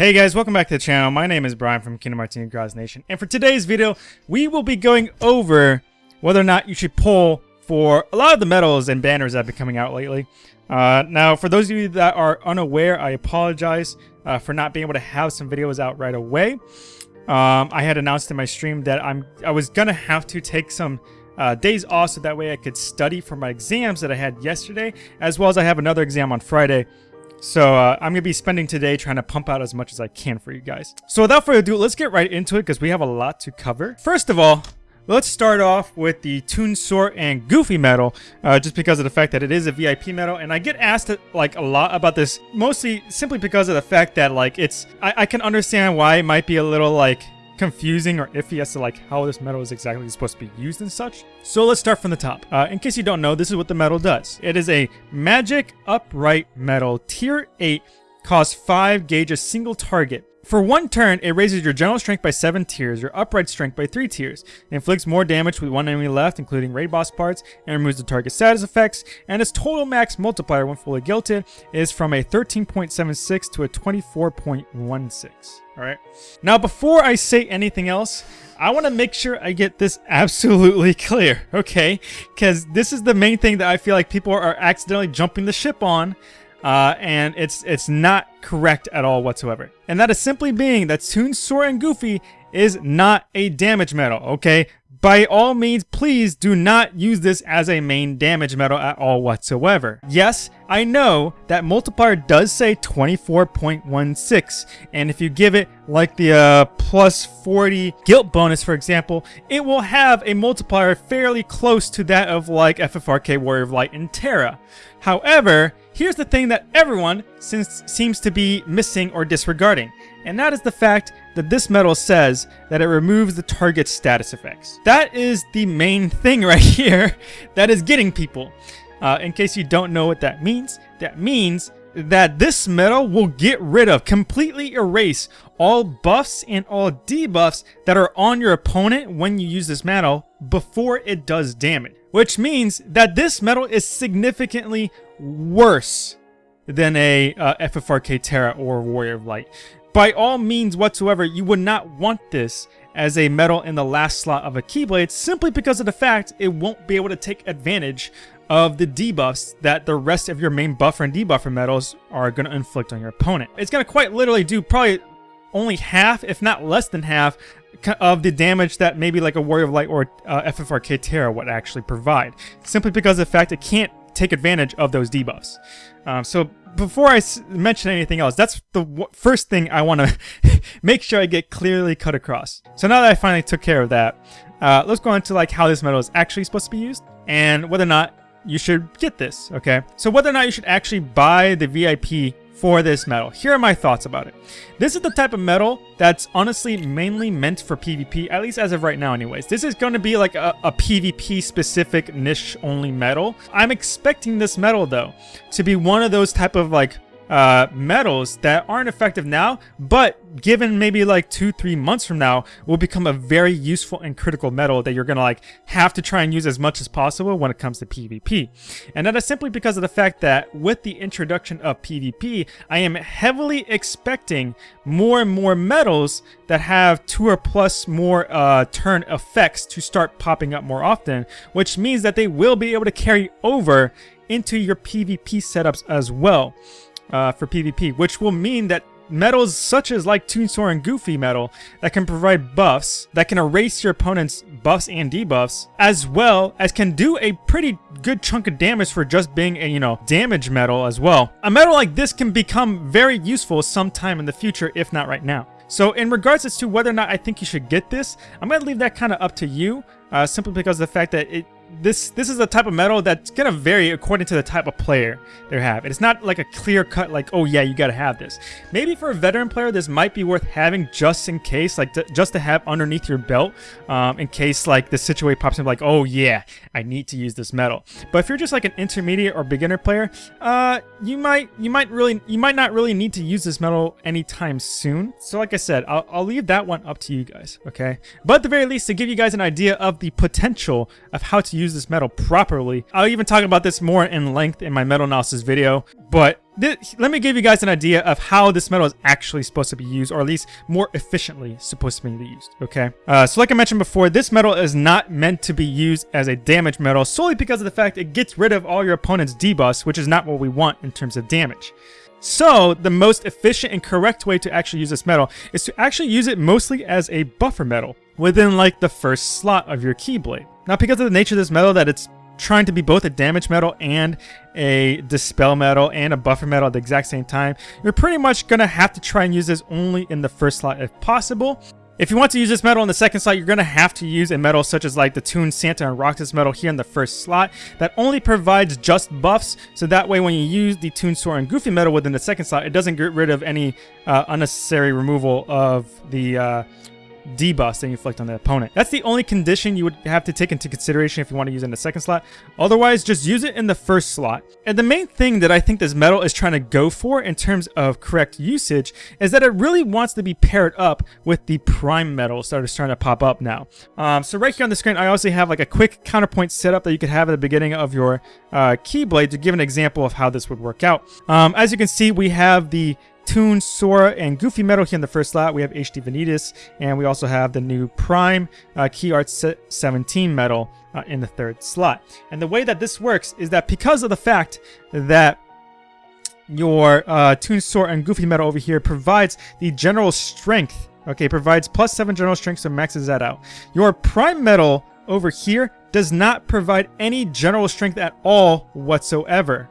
Hey guys, welcome back to the channel. My name is Brian from Kingdom Hearts Cross Nation, and for today's video, we will be going over whether or not you should pull for a lot of the medals and banners that have been coming out lately. Uh, now, for those of you that are unaware, I apologize uh, for not being able to have some videos out right away. Um, I had announced in my stream that I'm I was gonna have to take some uh, days off so that way I could study for my exams that I had yesterday, as well as I have another exam on Friday. So uh, I'm going to be spending today trying to pump out as much as I can for you guys. So without further ado, let's get right into it because we have a lot to cover. First of all, let's start off with the Toon Sora and Goofy medal, uh, just because of the fact that it is a VIP medal, and I get asked like a lot about this, mostly simply because of the fact that like it's, I, I can understand why it might be a little like confusing or iffy as to like how this metal is exactly supposed to be used and such. So let's start from the top. Uh, in case you don't know, this is what the metal does. It is a magic upright metal, tier 8 costs 5 gauge a single target for one turn, it raises your general strength by 7 tiers, your upright strength by 3 tiers. It inflicts more damage with one enemy left, including raid boss parts, and removes the target status effects, and its total max multiplier when fully gilded is from a 13.76 to a 24.16. Alright? Now, before I say anything else, I want to make sure I get this absolutely clear, okay? Because this is the main thing that I feel like people are accidentally jumping the ship on uh, and it's it's not correct at all whatsoever. And that is simply being that Toon Sora and Goofy is not a damage metal, okay? By all means, please do not use this as a main damage metal at all whatsoever. Yes, I know that multiplier does say 24.16, and if you give it like the uh, plus 40 guilt bonus, for example, it will have a multiplier fairly close to that of like FFRK Warrior of Light and Terra. However, Here's the thing that everyone seems, seems to be missing or disregarding, and that is the fact that this medal says that it removes the target status effects. That is the main thing right here that is getting people. Uh, in case you don't know what that means, that means that this medal will get rid of, completely erase all buffs and all debuffs that are on your opponent when you use this medal before it does damage. Which means that this medal is significantly worse than a uh, FFRK Terra or Warrior of Light. By all means whatsoever, you would not want this as a metal in the last slot of a Keyblade simply because of the fact it won't be able to take advantage of the debuffs that the rest of your main buffer and debuffer metals are going to inflict on your opponent. It's going to quite literally do probably only half, if not less than half, of the damage that maybe like a Warrior of Light or uh, FFRK Terra would actually provide. Simply because of the fact it can't take advantage of those debuffs. Um, so before I mention anything else, that's the first thing I want to make sure I get clearly cut across. So now that I finally took care of that, uh, let's go on to like how this medal is actually supposed to be used and whether or not you should get this, okay? So whether or not you should actually buy the VIP for this metal. Here are my thoughts about it. This is the type of metal that's honestly mainly meant for PvP, at least as of right now anyways. This is going to be like a, a PvP specific niche only metal. I'm expecting this metal though to be one of those type of like uh, medals that aren't effective now, but given maybe like two, three months from now, will become a very useful and critical metal that you're gonna like have to try and use as much as possible when it comes to PvP. And that is simply because of the fact that with the introduction of PvP, I am heavily expecting more and more metals that have two or plus more uh, turn effects to start popping up more often, which means that they will be able to carry over into your PvP setups as well uh, for PvP, which will mean that metals such as like Toon and Goofy metal that can provide buffs that can erase your opponent's buffs and debuffs as well as can do a pretty good chunk of damage for just being a you know damage metal as well. A metal like this can become very useful sometime in the future if not right now. So in regards as to whether or not I think you should get this, I'm going to leave that kind of up to you uh, simply because of the fact that it this this is a type of medal that's gonna vary according to the type of player they have. It's not like a clear cut like, oh yeah, you gotta have this. Maybe for a veteran player, this might be worth having just in case, like to, just to have underneath your belt, um, in case like the situation pops up like, oh yeah, I need to use this medal. But if you're just like an intermediate or beginner player, uh, you might you might really you might not really need to use this medal anytime soon. So like I said, I'll, I'll leave that one up to you guys, okay? But at the very least, to give you guys an idea of the potential of how to use this metal properly. I'll even talk about this more in length in my metal analysis video, but let me give you guys an idea of how this metal is actually supposed to be used, or at least more efficiently supposed to be used, okay? Uh, so like I mentioned before, this metal is not meant to be used as a damage metal solely because of the fact it gets rid of all your opponent's debuffs, which is not what we want in terms of damage. So, the most efficient and correct way to actually use this metal is to actually use it mostly as a buffer metal within like the first slot of your Keyblade. Now, because of the nature of this metal that it's trying to be both a damage metal and a dispel metal and a buffer metal at the exact same time, you're pretty much going to have to try and use this only in the first slot if possible. If you want to use this metal in the second slot, you're going to have to use a metal such as like the Toon Santa and Roxas metal here in the first slot that only provides just buffs. So that way when you use the Toon Sora and Goofy metal within the second slot, it doesn't get rid of any uh, unnecessary removal of the uh, debuffs that inflict on the opponent. That's the only condition you would have to take into consideration if you want to use it in the second slot. Otherwise, just use it in the first slot. And the main thing that I think this metal is trying to go for in terms of correct usage is that it really wants to be paired up with the prime metals that are starting to pop up now. Um, so right here on the screen, I also have like a quick counterpoint setup that you could have at the beginning of your uh, Keyblade to give an example of how this would work out. Um, as you can see, we have the Toon, Sora, and Goofy Metal here in the first slot. We have HD Vanitas, and we also have the new Prime uh, Key Art 17 Metal uh, in the third slot. And the way that this works is that because of the fact that your uh, Toon, Sora, and Goofy Metal over here provides the general strength, okay, provides plus 7 general strength, so maxes that out. Your Prime Metal over here does not provide any general strength at all whatsoever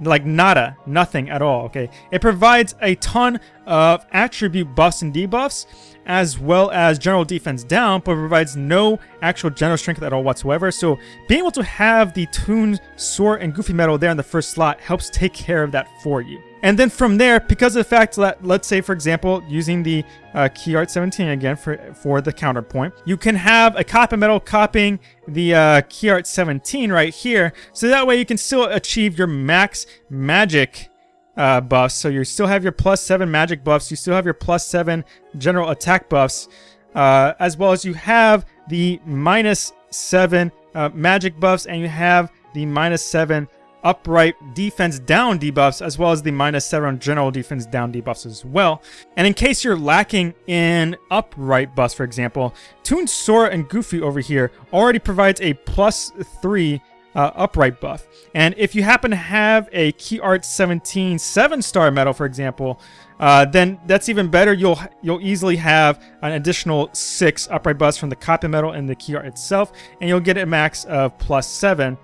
like nada, nothing at all, okay? It provides a ton of attribute buffs and debuffs, as well as general defense down, but provides no actual general strength at all whatsoever. So being able to have the Toon, Sora and Goofy Metal there in the first slot helps take care of that for you. And then from there, because of the fact that, let's say, for example, using the uh, Key Art 17 again for, for the counterpoint, you can have a copy metal copying the uh, Key Art 17 right here. So that way you can still achieve your max magic uh, buffs. So you still have your plus 7 magic buffs. You still have your plus 7 general attack buffs. Uh, as well as you have the minus 7 uh, magic buffs and you have the minus 7 upright defense down debuffs as well as the minus 7 general defense down debuffs as well. And in case you're lacking in upright buffs, for example, Toon Sora and Goofy over here already provides a plus 3 uh, upright buff. And if you happen to have a Key Art 17 7-star medal, for example, uh, then that's even better. You'll you'll easily have an additional 6 upright buffs from the copy metal and the Key Art itself, and you'll get a max of plus 7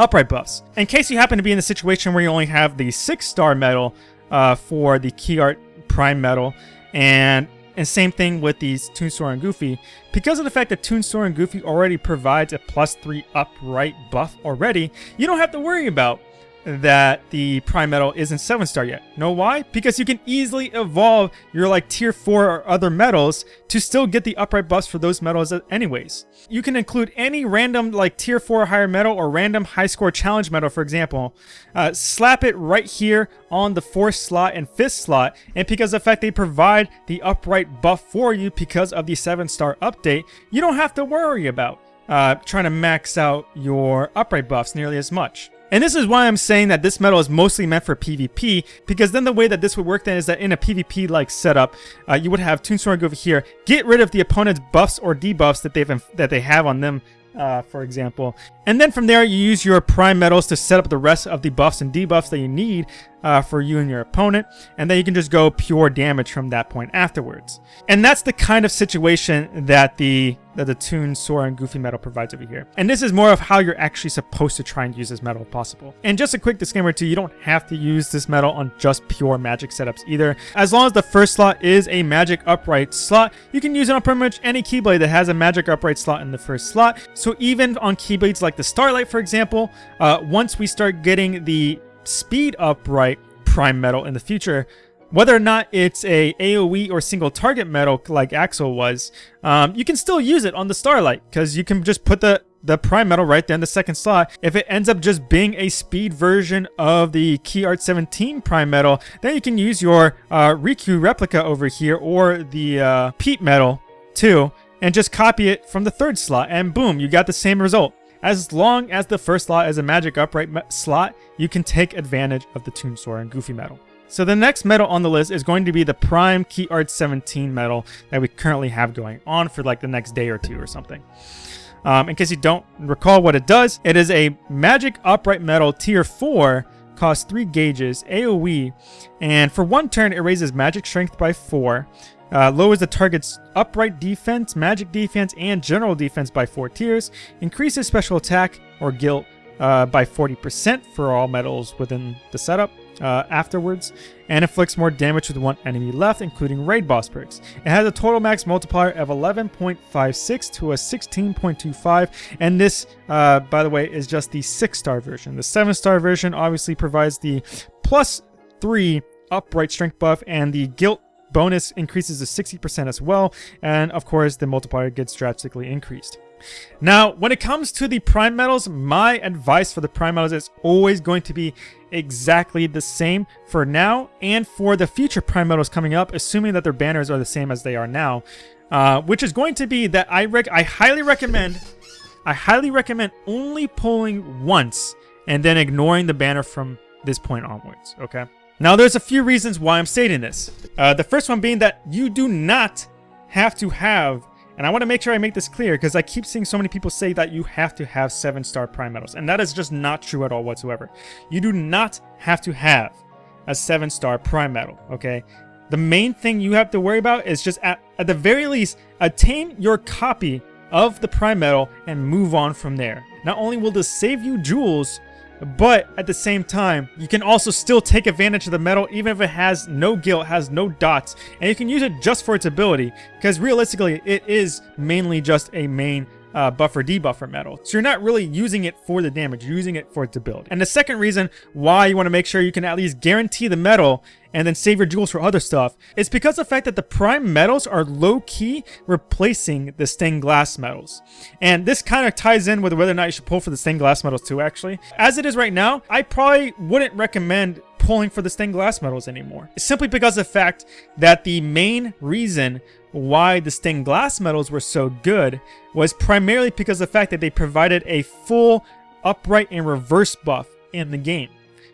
upright buffs. In case you happen to be in the situation where you only have the 6-star medal uh, for the Key Art Prime medal, and and same thing with these Toon Sora and Goofy, because of the fact that Toon Sora and Goofy already provides a plus 3 upright buff already, you don't have to worry about that the Prime Metal isn't 7 star yet. Know why? Because you can easily evolve your like tier 4 or other metals to still get the upright buffs for those metals anyways. You can include any random like tier 4 higher metal or random high score challenge metal for example. Uh, slap it right here on the 4th slot and 5th slot and because of the fact they provide the upright buff for you because of the 7 star update, you don't have to worry about uh, trying to max out your upright buffs nearly as much. And this is why I'm saying that this metal is mostly meant for PvP, because then the way that this would work then is that in a PvP-like setup, uh, you would have Toonstorm go over here, get rid of the opponent's buffs or debuffs that they've that they have on them uh, for example. And then from there, you use your prime metals to set up the rest of the buffs and debuffs that you need uh, for you and your opponent. And then you can just go pure damage from that point afterwards. And that's the kind of situation that the that the Toon, Sora, and Goofy metal provides over here. And this is more of how you're actually supposed to try and use this metal if possible. And just a quick disclaimer too, you don't have to use this metal on just pure magic setups either. As long as the first slot is a magic upright slot, you can use it on pretty much any Keyblade that has a magic upright slot in the first slot. So even on Keyblades like the Starlight, for example, uh, once we start getting the speed upright prime metal in the future, whether or not it's a AoE or single target metal like Axel was, um, you can still use it on the Starlight because you can just put the the prime metal right there in the second slot. If it ends up just being a speed version of the Key Art 17 prime metal, then you can use your uh, Riku replica over here or the uh, Pete metal too and just copy it from the third slot and boom, you got the same result. As long as the first slot is a magic upright slot, you can take advantage of the Tombstone and Goofy Metal. So the next medal on the list is going to be the Prime Key Art 17 medal that we currently have going on for like the next day or two or something. Um, in case you don't recall what it does, it is a Magic Upright Medal Tier 4, costs 3 gauges, AoE, and for one turn it raises Magic Strength by 4, uh, lowers the target's upright defense, magic defense, and general defense by 4 tiers, increases special attack or guilt uh, by 40% for all metals within the setup, uh, afterwards, and inflicts more damage with one enemy left, including raid boss parts. It has a total max multiplier of 11.56 to a 16.25, and this, uh, by the way, is just the 6-star version. The 7-star version obviously provides the plus 3 upright strength buff, and the guilt bonus increases to 60% as well, and of course the multiplier gets drastically increased. Now, when it comes to the prime medals, my advice for the prime medals is always going to be exactly the same for now and for the future prime medals coming up, assuming that their banners are the same as they are now, uh, which is going to be that I I highly recommend, I highly recommend only pulling once and then ignoring the banner from this point onwards, okay? Now, there's a few reasons why I'm stating this. Uh, the first one being that you do not have to have and I want to make sure I make this clear because I keep seeing so many people say that you have to have 7-star Prime medals. And that is just not true at all whatsoever. You do not have to have a 7-star Prime medal, okay? The main thing you have to worry about is just at, at the very least, attain your copy of the Prime medal and move on from there. Not only will this save you jewels, but at the same time, you can also still take advantage of the metal even if it has no guilt, has no dots, and you can use it just for its ability, because realistically, it is mainly just a main uh, buffer debuffer metal. So you're not really using it for the damage, you're using it for its ability. And the second reason why you want to make sure you can at least guarantee the metal and then save your jewels for other stuff is because the fact that the prime metals are low-key replacing the stained glass metals. And this kind of ties in with whether or not you should pull for the stained glass metals too, actually. As it is right now, I probably wouldn't recommend pulling for the stained glass medals anymore. Simply because of the fact that the main reason why the stained glass medals were so good was primarily because of the fact that they provided a full upright and reverse buff in the game.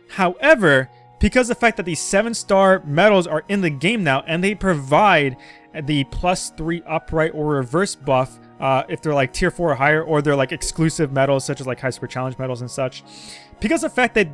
However, because of the fact that these 7-star medals are in the game now and they provide the plus 3 upright or reverse buff uh, if they're like tier 4 or higher or they're like exclusive medals such as like high super challenge medals and such. Because of the fact that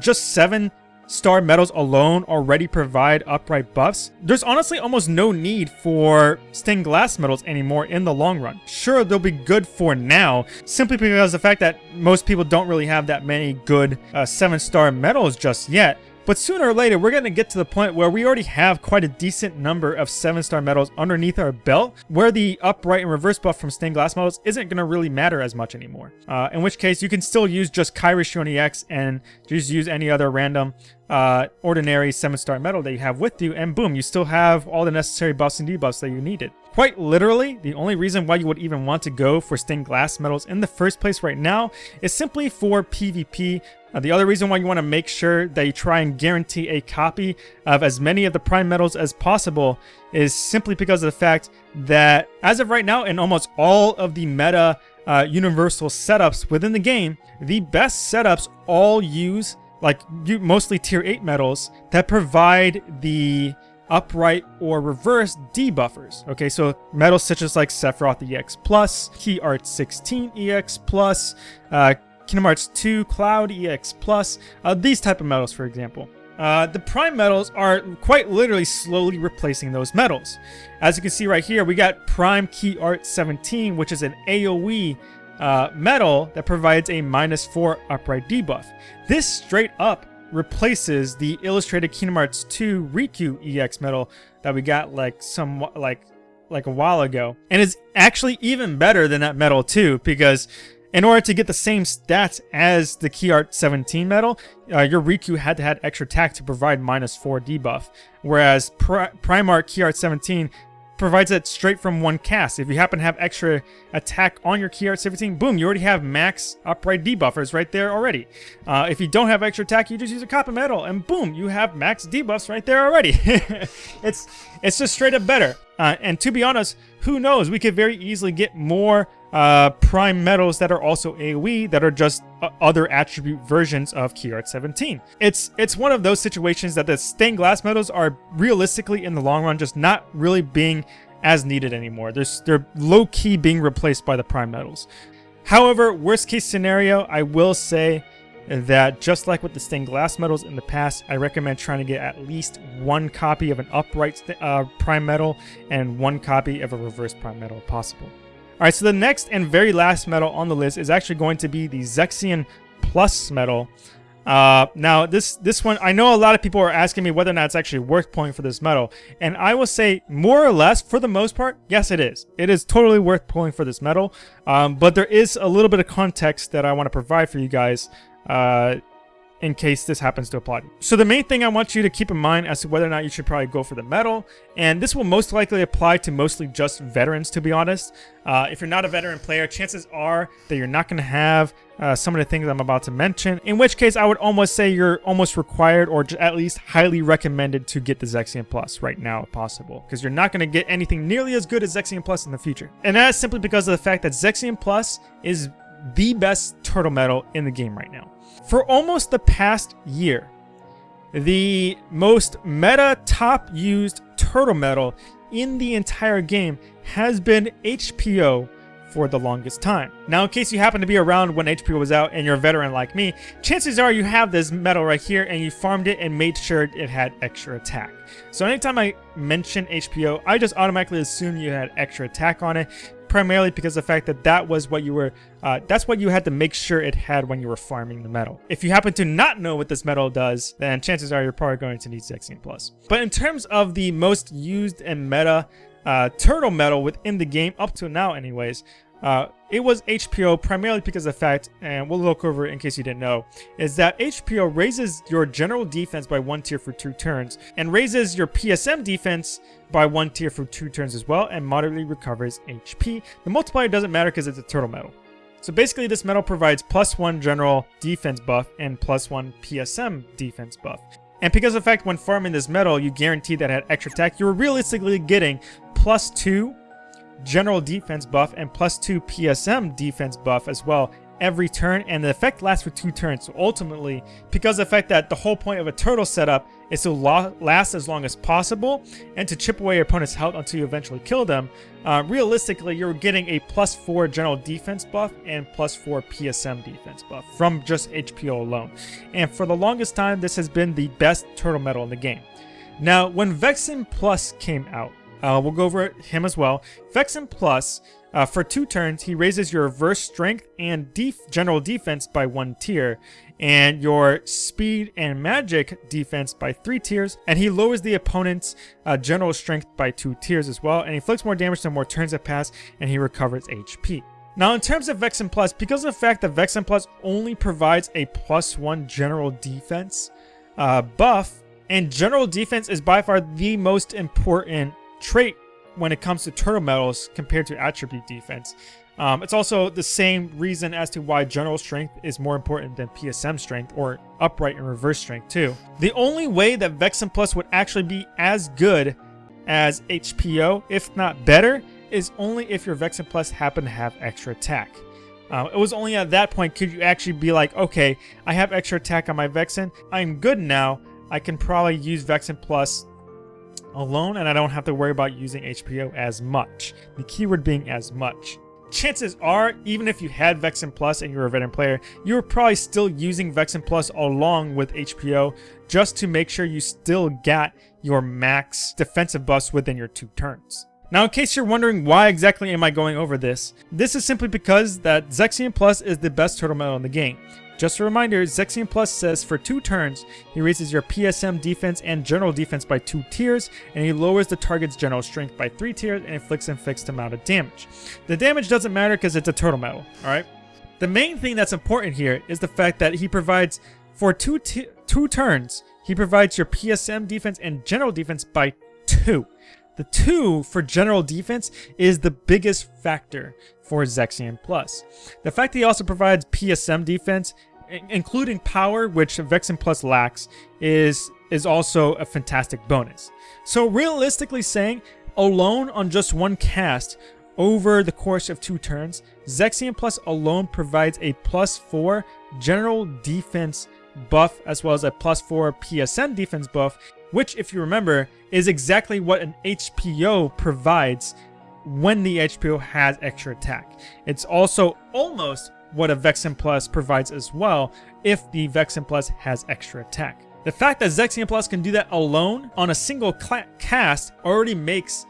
just 7 star medals alone already provide upright buffs, there's honestly almost no need for stained glass medals anymore in the long run. Sure, they'll be good for now, simply because the fact that most people don't really have that many good 7-star uh, medals just yet, but sooner or later, we're going to get to the point where we already have quite a decent number of 7-star medals underneath our belt, where the upright and reverse buff from stained glass medals isn't going to really matter as much anymore. Uh, in which case, you can still use just Kairi Xion EX and just use any other random uh, ordinary 7-star medal that you have with you, and boom, you still have all the necessary buffs and debuffs that you needed. Quite literally, the only reason why you would even want to go for stained glass medals in the first place right now is simply for PvP uh, the other reason why you want to make sure that you try and guarantee a copy of as many of the prime medals as possible is simply because of the fact that as of right now in almost all of the meta uh, universal setups within the game, the best setups all use like you mostly tier 8 medals that provide the upright or reverse debuffers. Okay, so medals such as like Sephiroth EX Plus, Key Art 16 EX Plus, uh, Kingdom Hearts 2, Cloud, EX Plus, uh, these type of medals, for example. Uh, the prime medals are quite literally slowly replacing those medals. As you can see right here, we got Prime Key Art 17, which is an AoE uh, medal that provides a minus 4 upright debuff. This straight up replaces the Illustrated Kingdom Hearts 2 Riku EX metal that we got like some like like a while ago. And is actually even better than that metal too, because in order to get the same stats as the Key Art 17 medal, uh, your Riku had to have extra attack to provide minus 4 debuff, whereas Pri Primarch Key Art 17 provides it straight from one cast. If you happen to have extra attack on your Key Art 17, boom, you already have max upright debuffers right there already. Uh, if you don't have extra attack, you just use a copy medal, and boom, you have max debuffs right there already. it's it's just straight up better. Uh, and to be honest, who knows? We could very easily get more uh, prime metals that are also AoE that are just uh, other attribute versions of Key Art 17. It's it's one of those situations that the stained glass metals are realistically in the long run just not really being as needed anymore. They're, they're low-key being replaced by the prime metals. However, worst case scenario, I will say that just like with the stained glass metals in the past, I recommend trying to get at least one copy of an upright uh, prime metal and one copy of a reverse prime metal if possible. Alright, so the next and very last medal on the list is actually going to be the Zexion Plus medal. Uh, now, this this one, I know a lot of people are asking me whether or not it's actually worth pulling for this medal. And I will say, more or less, for the most part, yes, it is. It is totally worth pulling for this medal. Um, but there is a little bit of context that I want to provide for you guys uh, in case this happens to apply. So the main thing I want you to keep in mind as to whether or not you should probably go for the medal, and this will most likely apply to mostly just veterans to be honest. Uh, if you're not a veteran player, chances are that you're not going to have uh, some of the things I'm about to mention, in which case I would almost say you're almost required or at least highly recommended to get the Zexion Plus right now if possible, because you're not going to get anything nearly as good as Zexion Plus in the future. And that's simply because of the fact that Zexion Plus is the best turtle metal in the game right now. For almost the past year, the most meta top used turtle metal in the entire game has been HPO for the longest time. Now, in case you happen to be around when HPO was out and you're a veteran like me, chances are you have this metal right here and you farmed it and made sure it had extra attack. So anytime I mention HPO, I just automatically assume you had extra attack on it primarily because the fact that that was what you were, uh, that's what you had to make sure it had when you were farming the metal. If you happen to not know what this metal does, then chances are you're probably going to need Zexion Plus. But in terms of the most used and meta uh, turtle metal within the game, up to now anyways, uh, it was HPO primarily because of the fact, and we'll look over it in case you didn't know, is that HPO raises your general defense by one tier for two turns, and raises your PSM defense by one tier for two turns as well, and moderately recovers HP. The multiplier doesn't matter because it's a turtle medal. So basically this medal provides plus one general defense buff and plus one PSM defense buff. And because of the fact when farming this medal, you guarantee that at extra attack, you're realistically getting plus two general defense buff and plus 2 PSM defense buff as well every turn and the effect lasts for two turns. So ultimately because the fact that the whole point of a turtle setup is to last as long as possible and to chip away your opponent's health until you eventually kill them uh, realistically you're getting a plus 4 general defense buff and plus 4 PSM defense buff from just HPO alone. And for the longest time this has been the best turtle medal in the game. Now when Vexen Plus came out uh, we'll go over him as well. Vexen Plus, uh, for two turns, he raises your reverse strength and def general defense by one tier, and your speed and magic defense by three tiers, and he lowers the opponent's uh, general strength by two tiers as well, and he inflicts more damage the more turns that pass, and he recovers HP. Now, in terms of Vexen Plus, because of the fact that Vexen Plus only provides a plus one general defense uh, buff, and general defense is by far the most important trait when it comes to turtle metals compared to attribute defense. Um, it's also the same reason as to why general strength is more important than PSM strength or upright and reverse strength too. The only way that Vexen Plus would actually be as good as HPO, if not better, is only if your Vexen Plus happen to have extra attack. Uh, it was only at that point could you actually be like, okay, I have extra attack on my Vexen, I'm good now, I can probably use Vexen Plus alone and I don't have to worry about using HPO as much. The keyword being as much. Chances are, even if you had Vexen Plus and you were a veteran player, you were probably still using Vexen Plus along with HPO just to make sure you still got your max defensive buffs within your two turns. Now, in case you're wondering why exactly am I going over this, this is simply because that Zexion Plus is the best turtle medal in the game. Just a reminder, Zexion Plus says for two turns, he raises your PSM defense and general defense by two tiers, and he lowers the target's general strength by three tiers and inflicts a fixed amount of damage. The damage doesn't matter because it's a turtle metal, alright? The main thing that's important here is the fact that he provides, for two, two turns, he provides your PSM defense and general defense by two. The two for general defense is the biggest factor for Zexion Plus. The fact that he also provides PSM defense including power, which Vexen Plus lacks, is is also a fantastic bonus. So realistically saying, alone on just one cast, over the course of two turns, Zexion Plus alone provides a plus 4 general defense buff as well as a plus 4 PSM defense buff, which, if you remember, is exactly what an HPO provides when the HPO has extra attack. It's also almost what a Vexen Plus provides as well if the Vexen Plus has extra attack. The fact that Zexion Plus can do that alone on a single cast already makes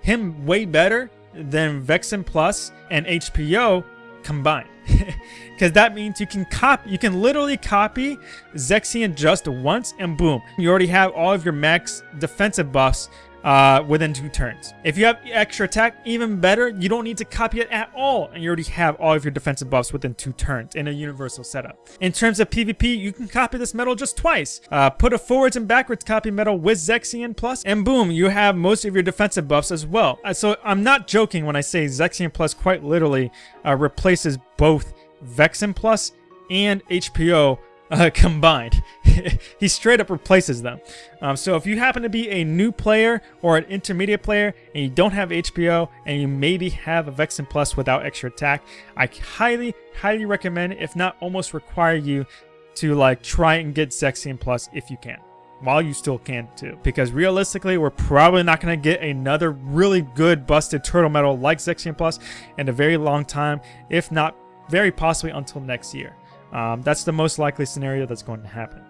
him way better than Vexen Plus and HPO combined. Because that means you can copy, you can literally copy Zexion just once and boom, you already have all of your max defensive buffs uh, within two turns. If you have extra attack, even better, you don't need to copy it at all, and you already have all of your defensive buffs within two turns in a universal setup. In terms of PvP, you can copy this medal just twice. Uh, put a forwards and backwards copy medal with Zexion Plus, and boom, you have most of your defensive buffs as well. Uh, so I'm not joking when I say Zexion Plus quite literally uh, replaces both Vexen Plus and HPO uh, combined. he straight up replaces them. Um, so if you happen to be a new player or an intermediate player and you don't have HPO and you maybe have a Vexen Plus without extra attack, I highly, highly recommend, if not almost require you to like try and get Zexion Plus if you can while you still can too. Because realistically, we're probably not going to get another really good busted turtle medal like Zexion Plus in a very long time, if not very possibly until next year. Um, that's the most likely scenario that's going to happen.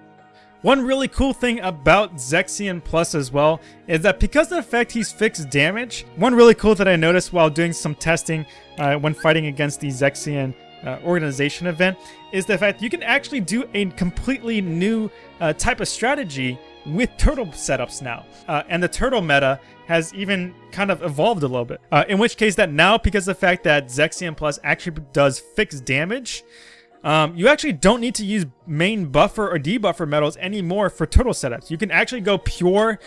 One really cool thing about Zexion Plus as well is that because of the fact he's fixed damage, one really cool that I noticed while doing some testing uh, when fighting against the Zexion uh, organization event is the fact you can actually do a completely new uh, type of strategy with turtle setups now. Uh, and the turtle meta has even kind of evolved a little bit. Uh, in which case that now, because of the fact that Zexion Plus actually does fixed damage, um, you actually don't need to use main buffer or debuffer metals anymore for turtle setups. You can actually go pure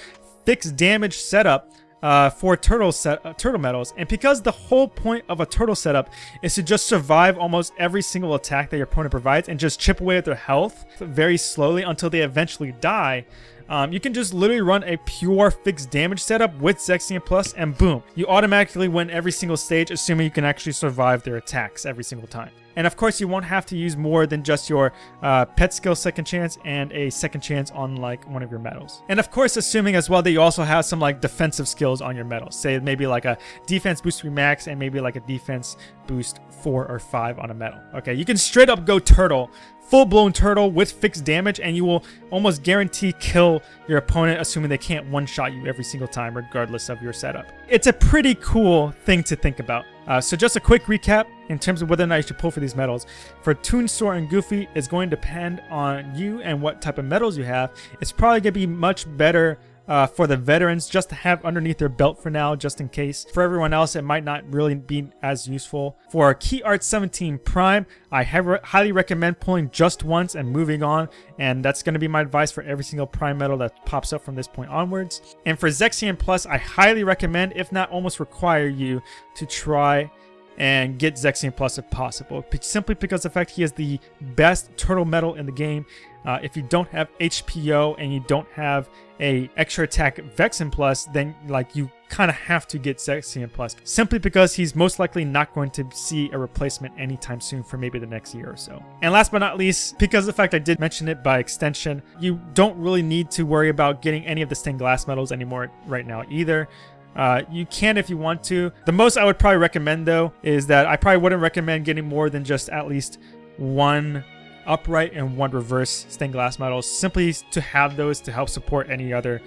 fixed damage setup uh, for turtle set uh, turtle medals. And because the whole point of a turtle setup is to just survive almost every single attack that your opponent provides and just chip away at their health very slowly until they eventually die, um, you can just literally run a pure fixed damage setup with Zexion Plus and boom, you automatically win every single stage assuming you can actually survive their attacks every single time. And of course, you won't have to use more than just your uh, pet skill second chance and a second chance on like one of your medals. And of course, assuming as well that you also have some like defensive skills on your medals. Say maybe like a defense boost 3 max and maybe like a defense boost 4 or 5 on a medal. Okay, you can straight up go turtle full-blown turtle with fixed damage and you will almost guarantee kill your opponent assuming they can't one-shot you every single time regardless of your setup. It's a pretty cool thing to think about. Uh, so just a quick recap in terms of whether or not you should pull for these medals. For Toon Sora and Goofy, it's going to depend on you and what type of medals you have. It's probably going to be much better uh, for the veterans just to have underneath their belt for now, just in case. For everyone else, it might not really be as useful. For Key Art 17 Prime, I highly recommend pulling just once and moving on, and that's going to be my advice for every single Prime medal that pops up from this point onwards. And for Zexion Plus, I highly recommend, if not almost require you, to try and get Zexion Plus if possible. Simply because the fact he is the best turtle medal in the game. Uh, if you don't have HPO and you don't have a extra attack Vexen Plus, then like you kind of have to get Zexion Plus. Simply because he's most likely not going to see a replacement anytime soon for maybe the next year or so. And last but not least, because of the fact I did mention it by extension, you don't really need to worry about getting any of the stained glass medals anymore right now either. Uh, you can if you want to. The most I would probably recommend though is that I probably wouldn't recommend getting more than just at least one upright and one reverse stained glass medals simply to have those to help support any other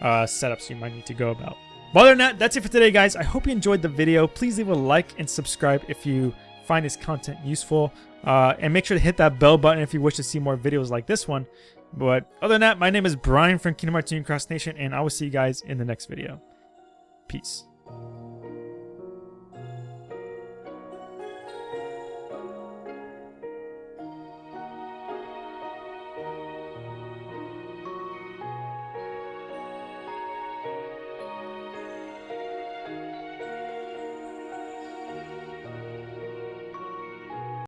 uh, setups you might need to go about. But other than that, that's it for today guys. I hope you enjoyed the video. Please leave a like and subscribe if you find this content useful. Uh, and make sure to hit that bell button if you wish to see more videos like this one. But other than that, my name is Brian from Kingdom Hearts Cross Nation, and I will see you guys in the next video. Peace.